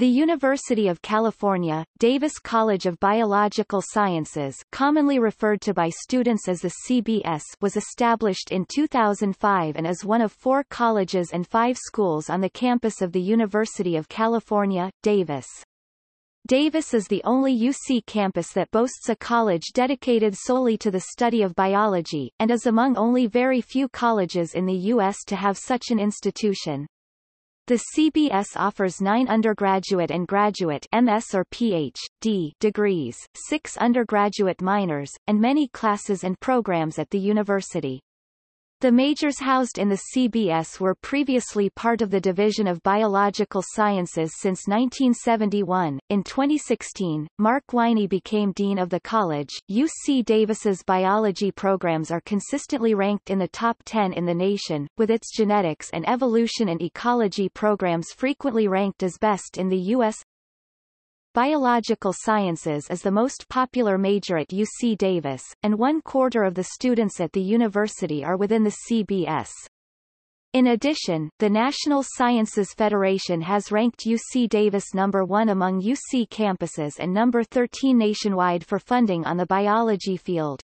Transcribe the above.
The University of California, Davis College of Biological Sciences commonly referred to by students as the CBS was established in 2005 and is one of four colleges and five schools on the campus of the University of California, Davis. Davis is the only UC campus that boasts a college dedicated solely to the study of biology, and is among only very few colleges in the U.S. to have such an institution. The CBS offers nine undergraduate and graduate MS or Ph.D. degrees, six undergraduate minors, and many classes and programs at the university. The majors housed in the CBS were previously part of the Division of Biological Sciences since 1971. In 2016, Mark Winey became Dean of the college. UC Davis's biology programs are consistently ranked in the top 10 in the nation, with its genetics and evolution and ecology programs frequently ranked as best in the U.S. Biological Sciences is the most popular major at UC Davis, and one quarter of the students at the university are within the CBS. In addition, the National Sciences Federation has ranked UC Davis number 1 among UC campuses and number 13 nationwide for funding on the biology field.